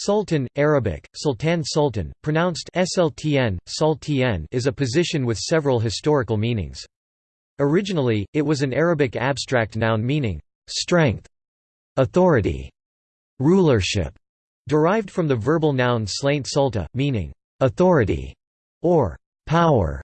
Sultan, Arabic, Sultan Sultan, pronounced SLTN, is a position with several historical meanings. Originally, it was an Arabic abstract noun meaning, strength, authority, rulership, derived from the verbal noun slaint sulta, meaning, authority, or power.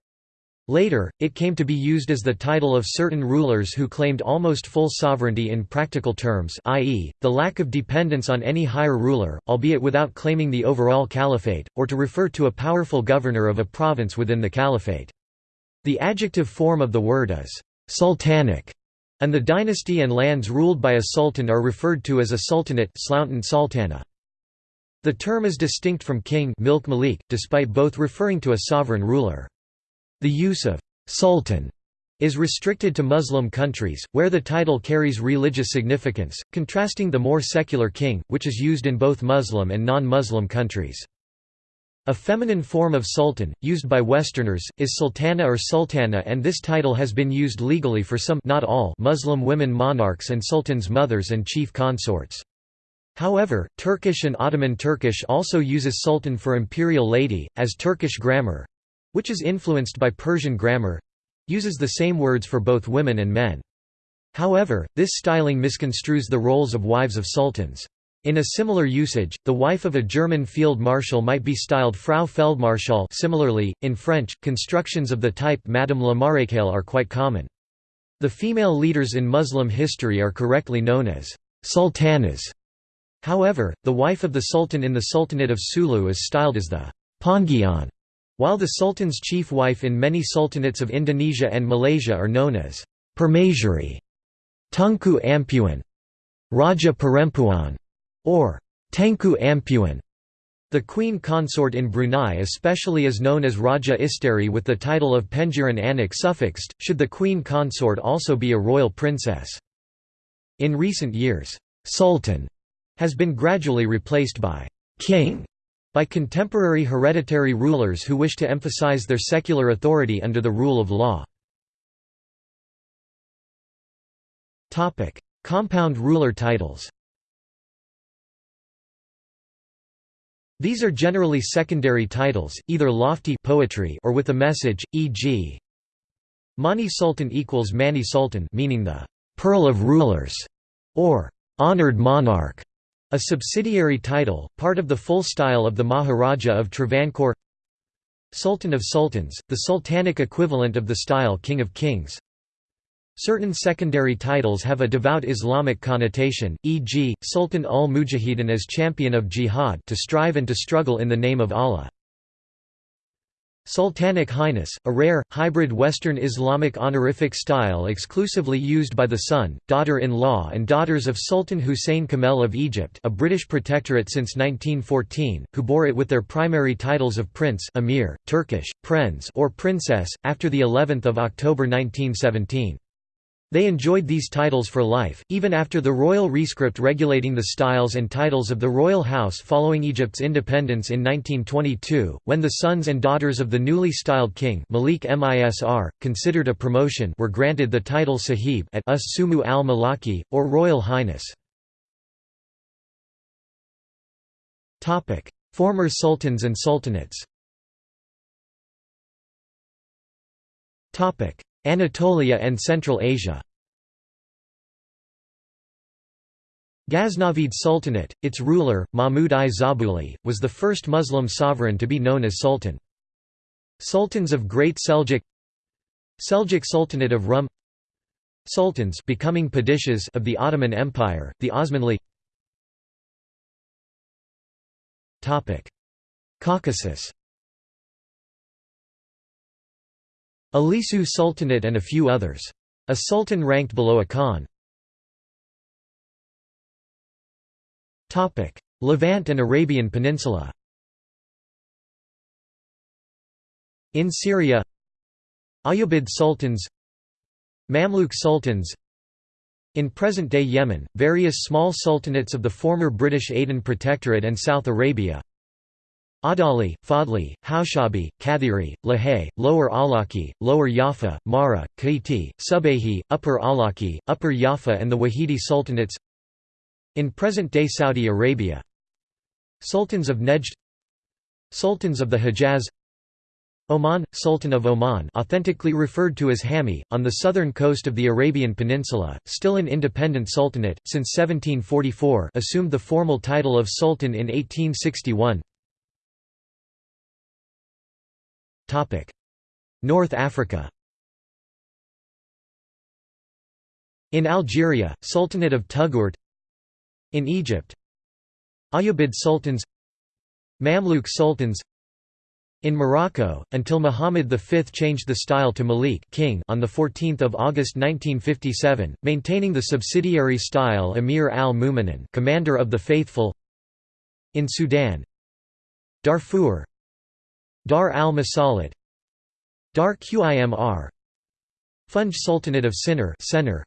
Later, it came to be used as the title of certain rulers who claimed almost full sovereignty in practical terms i.e., the lack of dependence on any higher ruler, albeit without claiming the overall caliphate, or to refer to a powerful governor of a province within the caliphate. The adjective form of the word is «sultanic», and the dynasty and lands ruled by a sultan are referred to as a sultanate sultana. The term is distinct from king milk malik, despite both referring to a sovereign ruler. The use of «sultan» is restricted to Muslim countries, where the title carries religious significance, contrasting the more secular king, which is used in both Muslim and non-Muslim countries. A feminine form of sultan, used by Westerners, is sultana or sultana and this title has been used legally for some not all Muslim women monarchs and sultans' mothers and chief consorts. However, Turkish and Ottoman Turkish also uses sultan for imperial lady, as Turkish grammar, which is influenced by Persian grammar uses the same words for both women and men. However, this styling misconstrues the roles of wives of sultans. In a similar usage, the wife of a German field marshal might be styled Frau Feldmarschall similarly, in French, constructions of the type Madame la Maréchale are quite common. The female leaders in Muslim history are correctly known as sultanas. However, the wife of the sultan in the Sultanate of Sulu is styled as the Panggian. While the sultan's chief wife in many sultanates of Indonesia and Malaysia are known as Permaisuri, Tunku Ampuan, Raja Perempuan, or Tengku Ampuan. The queen consort in Brunei especially is known as Raja Isteri with the title of Pengiran Anak suffixed, should the queen consort also be a royal princess. In recent years, sultan has been gradually replaced by king by contemporary hereditary rulers who wish to emphasize their secular authority under the rule of law. Compound ruler titles These are generally secondary titles, either lofty poetry or with a message, e.g. Mani Sultan equals Mani Sultan meaning the pearl of rulers, or honored monarch. A subsidiary title, part of the full style of the Maharaja of Travancore Sultan of Sultans, the sultanic equivalent of the style King of Kings Certain secondary titles have a devout Islamic connotation, e.g., Sultan ul-Mujahidin as champion of jihad to strive and to struggle in the name of Allah. Sultanic Highness, a rare, hybrid Western Islamic honorific style exclusively used by the son, daughter-in-law and daughters of Sultan Hussein Kamel of Egypt a British protectorate since 1914, who bore it with their primary titles of Prince Emir, Turkish, Prenz or Princess, after of October 1917. They enjoyed these titles for life, even after the royal rescript regulating the styles and titles of the royal house following Egypt's independence in 1922, when the sons and daughters of the newly styled king Malik Misr, considered a promotion were granted the title Sahib at Us Sumu al-Malaki, or Royal Highness. Former sultans and sultanates Anatolia and Central Asia Ghaznavid Sultanate, its ruler, Mahmud I Zabuli, was the first Muslim sovereign to be known as sultan. Sultans of Great Seljuk Seljuk Sultanate of Rum Sultans becoming of the Ottoman Empire, the Osmanli Caucasus Ilisu Sultanate and a few others. A sultan ranked below a khan. Levant and Arabian Peninsula In Syria Ayyubid sultans Mamluk sultans in present-day Yemen, various small sultanates of the former British Aden Protectorate and South Arabia Adali, Fadli, Haushabi, Kathiri, Lahay, Lower Alaki, Lower Yafa, Mara, Kaiti, Subayhi, Upper Alaki, Upper Yafa and the Wahidi Sultanates. In present-day Saudi Arabia Sultans of Nejd Sultans of the Hejaz Oman, Sultan of Oman authentically referred to as Hami, on the southern coast of the Arabian Peninsula, still an independent sultanate, since 1744 assumed the formal title of sultan in 1861 North Africa. In Algeria, Sultanate of Touggourt In Egypt. Ayyubid Sultans. Mamluk Sultans. In Morocco, until Muhammad V changed the style to Malik king on 14 August 1957, maintaining the subsidiary style Emir al-Mu'minin commander of the faithful. In Sudan. Darfur Dar al-Masalit Dar Qimr Funj Sultanate of Sinnar Sennar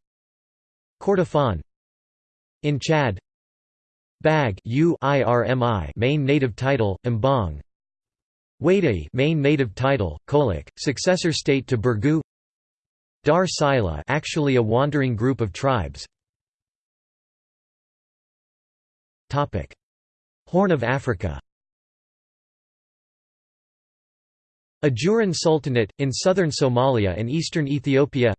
Kordofan In Chad Bag UIRMI main native title, Mbong Wadai main native title, Kolak, successor state to Burgu Dar Sila actually a wandering group of tribes. Topic. Horn of Africa Ajuran Sultanate, in southern Somalia and eastern Ethiopia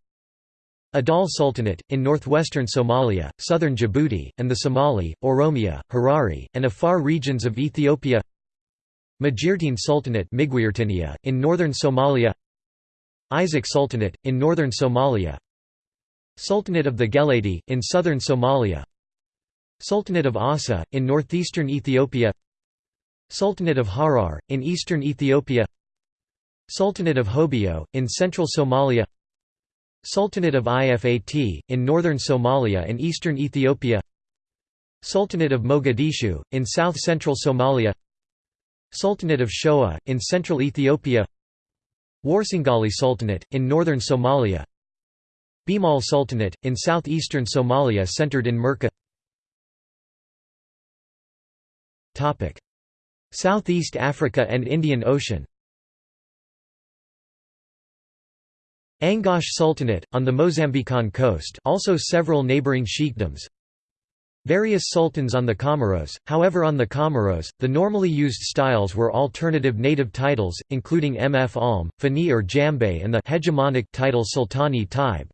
Adal Sultanate, in northwestern Somalia, southern Djibouti, and the Somali, Oromia, Harari, and Afar regions of Ethiopia Majirtine Sultanate in northern Somalia Isaaq Sultanate, in northern Somalia Sultanate of the Geledi, in southern Somalia Sultanate of Aussa, in northeastern Ethiopia Sultanate of Harar, in eastern Ethiopia Sultanate of Hobyo, in central Somalia Sultanate of Ifat, in northern Somalia and eastern Ethiopia Sultanate of Mogadishu, in south-central Somalia Sultanate of Shoa, in central Ethiopia Warsangali Sultanate, in northern Somalia Bimal Sultanate, in southeastern Somalia centered in Merka Southeast Africa and Indian Ocean Angoche Sultanate, on the Mozambican coast also several neighboring sheikdoms Various sultans on the Comoros, however on the Comoros, the normally used styles were alternative native titles, including Mf Alm, Fani or Jambe and the hegemonic title Sultani Taib.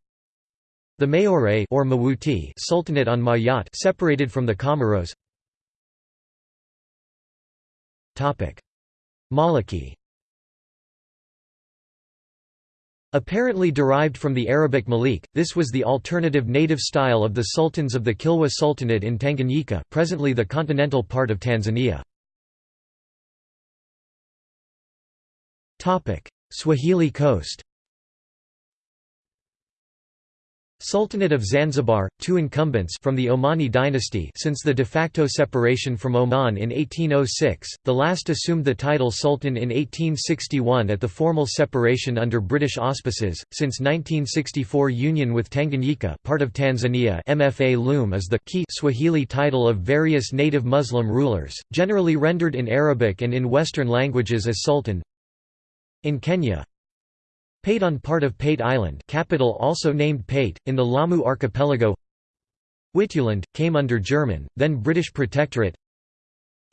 The Mayoret or Mawuti Sultanate on Mayotte separated from the Comoros. Maliki Apparently derived from the Arabic Malik, this was the alternative native style of the sultans of the Kilwa Sultanate in Tanganyika presently the continental part of Tanzania. Swahili coast Sultanate of Zanzibar, two incumbents from the Omani dynasty since the de facto separation from Oman in 1806, the last assumed the title Sultan in 1861 at the formal separation under British auspices, since 1964 union with Tanganyika part of Tanzania Mfalume is the key Swahili title of various native Muslim rulers, generally rendered in Arabic and in Western languages as Sultan. In Kenya, Pate on part of Pate Island capital also named Pate, in the Lamu archipelago. Wituland, came under German, then British protectorate.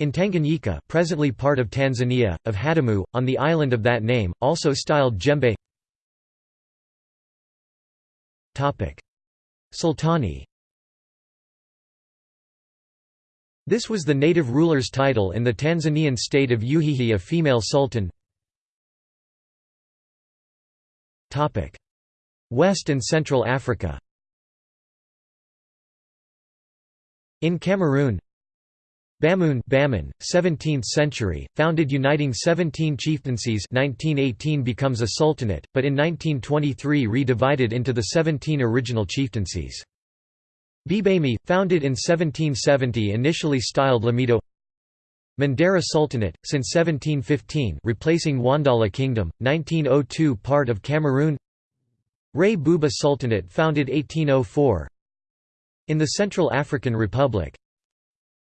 In Tanganyika presently part of Tanzania, of Hadamu, on the island of that name, also styled Jembe Sultani. This was the native ruler's title in the Tanzanian state of Uhihi a female sultan West and Central Africa. In Cameroon. Bamoun Baman, 17th century, founded uniting 17 chieftaincies 1918 becomes a sultanate, but in 1923 re-divided into the 17 original chieftaincies. Bibemi, founded in 1770 initially styled Lamido Mandera Sultanate, since 1715 replacing Wandala Kingdom, 1902 part of Cameroon. Rey Bouba Sultanate founded 1804 In the Central African Republic.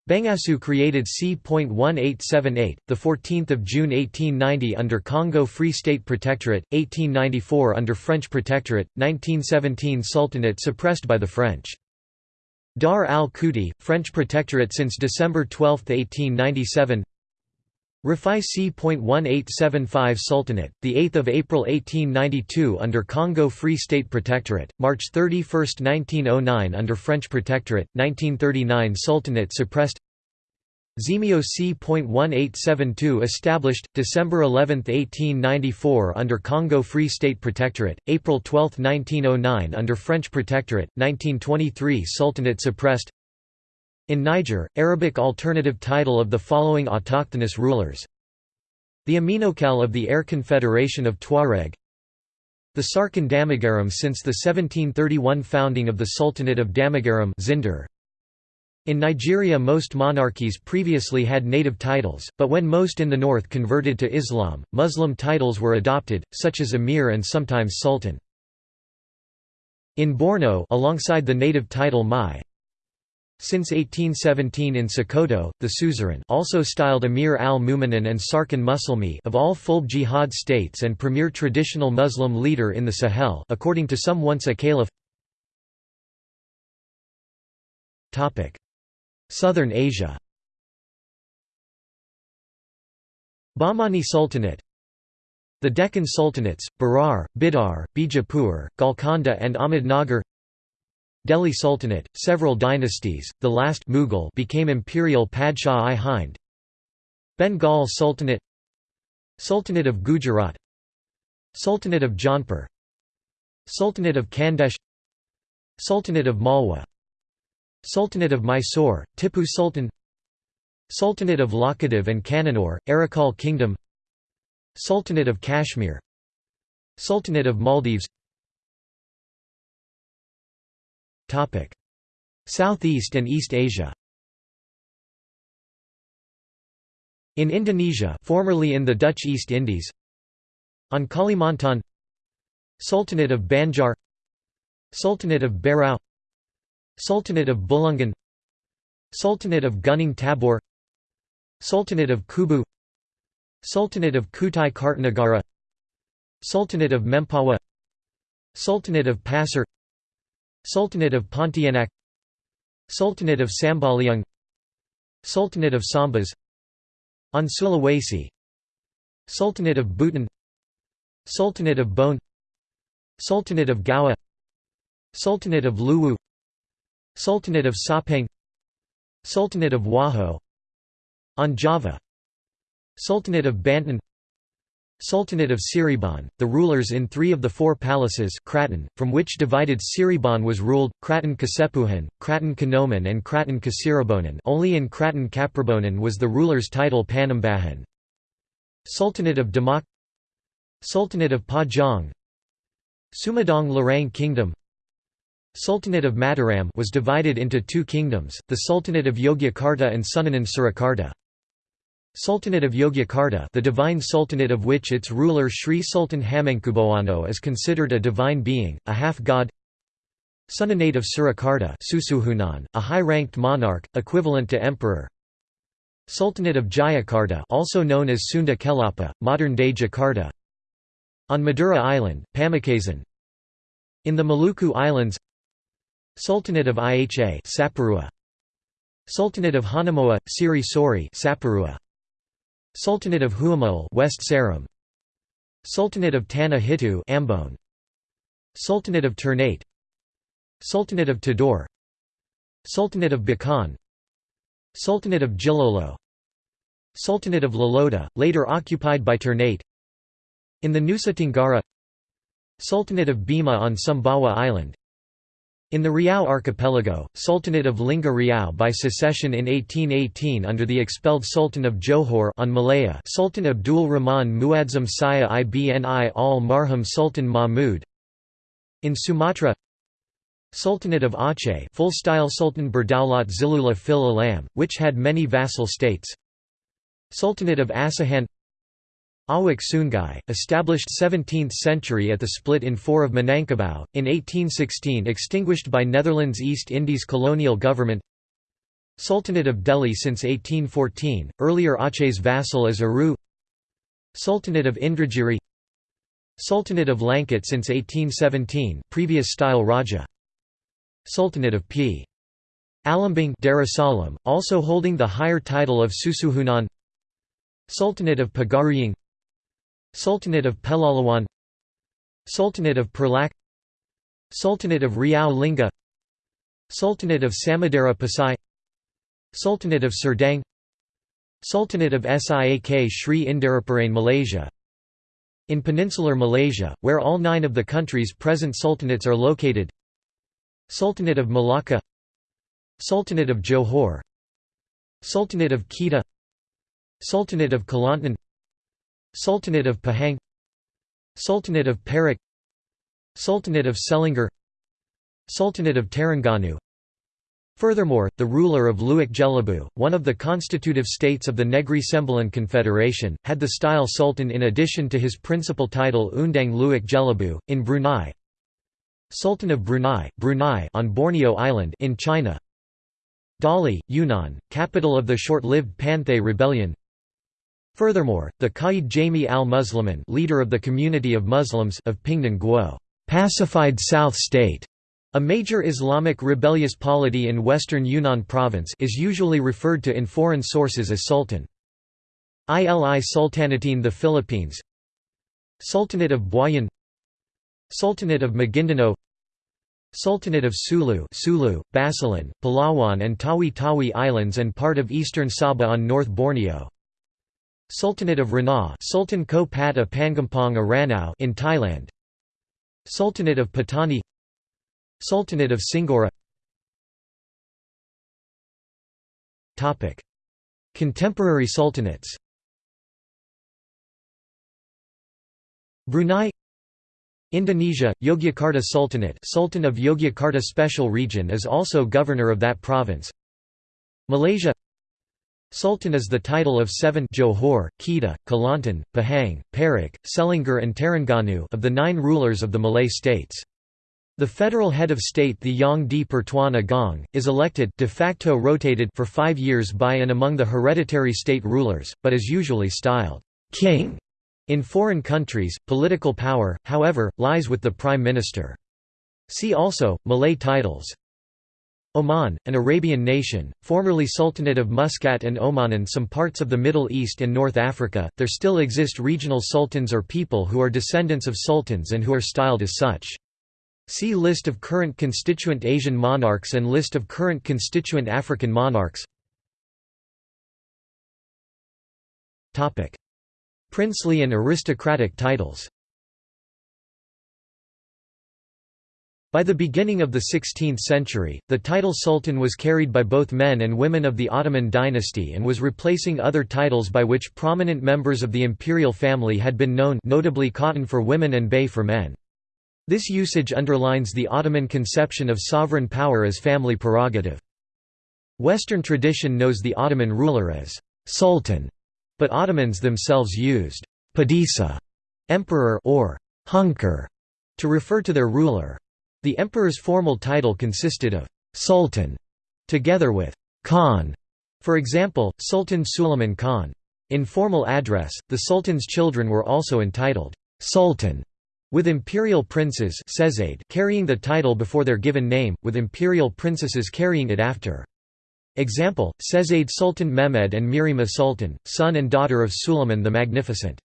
Bangassou created c.1878, 14 June 1890 under Congo Free State Protectorate, 1894 under French Protectorate, 1917 Sultanate suppressed by the French Dar al-Khuti, French Protectorate since December 12, 1897 Rafai c.1875 Sultanate, 8 April 1892 under Congo Free State Protectorate, March 31, 1909 under French Protectorate, 1939 Sultanate suppressed Zemio c.1872 established, December 11, 1894 under Congo Free State Protectorate, April 12, 1909 under French Protectorate, 1923 Sultanate suppressed. In Niger, Arabic alternative title of the following autochthonous rulers. The Aminokal of the Air Confederation of Tuareg. The Sarkin Damagaram since the 1731 founding of the Sultanate of Damagaram Zinder. In Nigeria most monarchies previously had native titles, but when most in the north converted to Islam, Muslim titles were adopted, such as Emir and sometimes Sultan. In Borno alongside the native title Mai, since 1817 in Sokoto, the suzerain also styled Amir al-Mu'minin and Sarkin Musulmi of all Fulbe jihad states and premier traditional Muslim leader in the Sahel according to some once a caliph Southern Asia. Bahmani Sultanate. The Deccan Sultanates, Berar, Bidar, Bijapur, Golconda and Ahmednagar Delhi Sultanate, several dynasties, the last Mughal became Imperial Padshah-i Hind. Bengal Sultanate. Sultanate of Gujarat. Sultanate of Jaunpur Sultanate of Khandesh Sultanate of Malwa Sultanate of Mysore, Tipu Sultan Sultanate of Lakkadiv and Kannanur, Arakal Kingdom Sultanate of Kashmir Sultanate of Maldives. Southeast and East Asia. In Indonesia formerly in the Dutch East Indies On Kalimantan Sultanate of Banjar Sultanate of Berau Sultanate of Bulungan Sultanate of Gunung Tabor Sultanate of Kubu Sultanate of Kutai Kartanegara Sultanate of Mempawah Sultanate of Pasir Sultanate of Pontianak Sultanate of Sambaliung Sultanate of Sambas On Sulawesi Sultanate of Buton Sultanate of Bone Sultanate of Gowa Sultanate of Luwu Sultanate of Sapang Sultanate of Wajo On Java Sultanate of Banten Sultanate of Cirebon, the rulers in three of the four palaces Kraton, from which divided Cirebon was ruled, Kraton Kasepuhan, Kraton Kanoman and Kraton Kasirabonan only in Kraton Kaprabonan was the ruler's title Panembahan. Sultanate of Demak Sultanate of Pajang Sumedang Larang Kingdom Sultanate of Mataram was divided into two kingdoms, the Sultanate of Yogyakarta and Sunanan Surakarta. Sultanate of Yogyakarta the divine sultanate of which its ruler Sri Sultan Hamengkubuwono is considered a divine being, a half-god. Sunanate of Surakarta Susuhunan, a high-ranked monarch, equivalent to emperor. Sultanate of Jayakarta also known as Sunda Kelapa, modern-day Jakarta. On Madura Island, Pamekasan. In the Maluku Islands Sultanate of Iha Saparua Sultanate of Hanamoa, Siri Sori Saparua Sultanate of Huamul West Seram Sultanate of Tanah Hitu Ambon Sultanate of Ternate Sultanate of Tidore Sultanate of Bakan Sultanate of Jilolo Sultanate of Loloda, later occupied by Ternate In the Nusa Tenggara Sultanate of Bima on Sumbawa Island in the Riau archipelago, Sultanate of Lingga Riau by secession in 1818 under the expelled Sultan of Johor on Malaya Sultan Abdul Rahman Muadzam Shah Ibni al Marhum Sultan Mahmud. In Sumatra Sultanate of Aceh full-style Sultan Berdaulat Zilullah fil Alam, which had many vassal states. Sultanate of Asahan Awak Sungai, established 17th century at the split in 4 of Minangkabau, in 1816 extinguished by Netherlands East Indies colonial government. Sultanate of Deli since 1814, earlier Aceh's vassal is Aru. Sultanate of Indragiri. Sultanate of Langkat since 1817 previous style Raja. Sultanate of P. Alambing Darussalam, also holding the higher title of Susuhunan. Sultanate of Pagaruyung Sultanate of Pelalawan Sultanate of Perlak Sultanate of Riau Lingga Sultanate of Samudera Pasai Sultanate of Serdang Sultanate of Siak Sri Indaraparain Malaysia In peninsular Malaysia, where all nine of the country's present sultanates are located Sultanate of Malacca Sultanate of Johor Sultanate of Kedah Sultanate of Kelantan Sultanate of Pahang Sultanate of Perak Sultanate of Selangor Sultanate of Terengganu Furthermore, the ruler of Luak Jelebu, one of the constitutive states of the Negri Sembilan Confederation, had the style sultan in addition to his principal title Undang Luak Jelebu. In Brunei Sultan of Brunei, Brunei on Borneo Island in China Dali, Yunnan, capital of the short-lived Panthay rebellion Furthermore, the Qaid Jami al-Muslimin leader of the community of Muslims of Pingdan Guo pacified South State, a major Islamic rebellious polity in western Yunnan province is usually referred to in foreign sources as Sultan. Ili Sultanatin the Philippines. Sultanate of Buayan. Sultanate of Maguindanao. Sultanate of Sulu Sulu, Basilan, Palawan and Tawi-Tawi Islands and part of eastern Sabah on North Borneo Sultanate of Ranau Sultan Ko Pata Pangampong Aranao in Thailand. Sultanate of Patani. Sultanate of Singora. Topic. Contemporary sultanates. Brunei. Indonesia, Yogyakarta Sultanate Sultan of Yogyakarta Special Region is also governor of that province. Malaysia Sultan is the title of seven Johor, Kedah, Kelantan, Pahang, Perak, Selangor and Terengganu of the nine rulers of the Malay states. The federal head of state the Yang di Pertuan Agong, is elected de facto rotated for five years by and among the hereditary state rulers, but is usually styled king. In foreign countries, political power, however, lies with the prime minister. See also, Malay titles Oman, an Arabian nation, formerly Sultanate of Muscat and Oman and some parts of the Middle East and North Africa, there still exist regional sultans or people who are descendants of sultans and who are styled as such. See List of current constituent Asian monarchs and List of current constituent African monarchs. Princely and aristocratic titles By the beginning of the 16th century, the title sultan was carried by both men and women of the Ottoman dynasty and was replacing other titles by which prominent members of the imperial family had been known notably cotton for women and bey for men. This usage underlines the Ottoman conception of sovereign power as family prerogative. Western tradition knows the Ottoman ruler as sultan, but Ottomans themselves used padisa, emperor or hunker, to refer to their ruler. The emperor's formal title consisted of «sultan» together with «khan», for example, Sultan Suleiman Khan. In formal address, the sultan's children were also entitled «sultan», with imperial princes carrying the title before their given name, with imperial princesses carrying it after. Example, Sezade Sultan Mehmed and Mihrimah Sultan, son and daughter of Suleiman the Magnificent.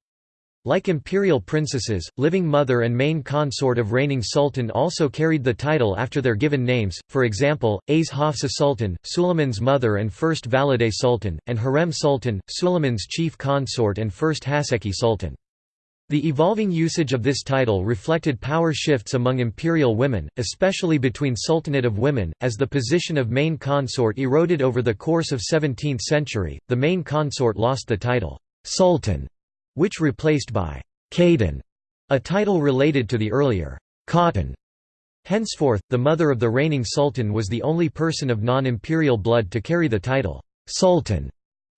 Like imperial princesses, living mother and main consort of reigning sultan also carried the title after their given names, for example, A's Hafsa Sultan, Suleiman's mother and first Valide Sultan, and Hürrem Sultan, Suleiman's chief consort and first Haseki Sultan. The evolving usage of this title reflected power shifts among imperial women, especially between Sultanate of Women, as the position of main consort eroded over the course of 17th century, the main consort lost the title, Sultan which replaced by Khaden, a title related to the earlier Khatun. Henceforth, the mother of the reigning sultan was the only person of non-imperial blood to carry the title sultan.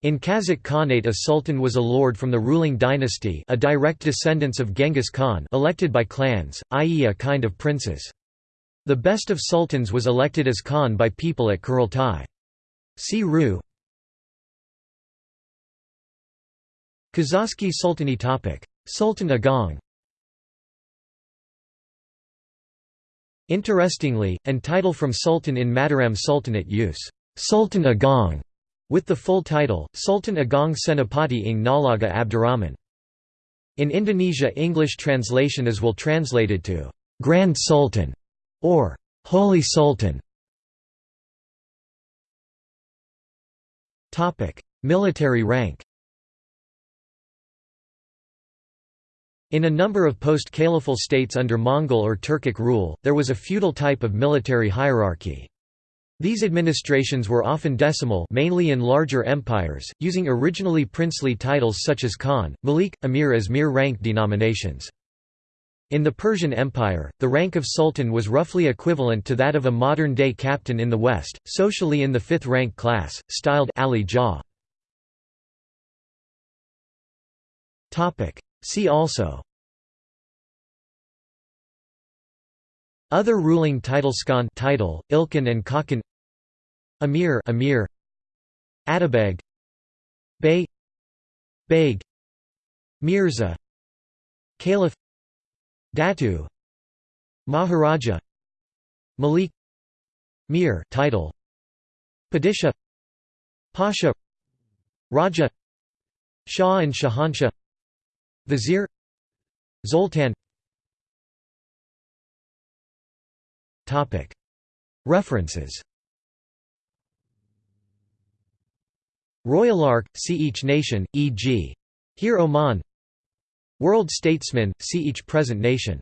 In Kazakh Khanate a sultan was a lord from the ruling dynasty a direct descendants of Genghis Khan elected by clans, i.e. a kind of princes. The best of sultans was elected as Khan by people at Kurultai. See Ru Kazakhsky Sultani topic. Sultan Agung Interestingly, and title from Sultan in Mataram Sultanate use Sultan Agung, with the full title, Sultan Agung Senapati ing Nalaga Abdurrahman. In Indonesia English translation is will translated to Grand Sultan or Holy Sultan. Military rank In a number of post-Caliphal states under Mongol or Turkic rule, there was a feudal type of military hierarchy. These administrations were often decimal mainly in larger empires, using originally princely titles such as Khan, Malik, Emir as mere rank denominations. In the Persian Empire, the rank of sultan was roughly equivalent to that of a modern-day captain in the West, socially in the fifth rank class, styled Ali Jah. See also. Other ruling title Skan title, Ilkhan and Khakan Amir Amir Atabeg Bey Beg Mirza Caliph Datu Maharaja Malik Mir title Padisha Pasha Raja Shah and Shahanshah Vizier Zoltan. References. Royal Ark, see each nation, e.g. Here Oman. World Statesman, see each present nation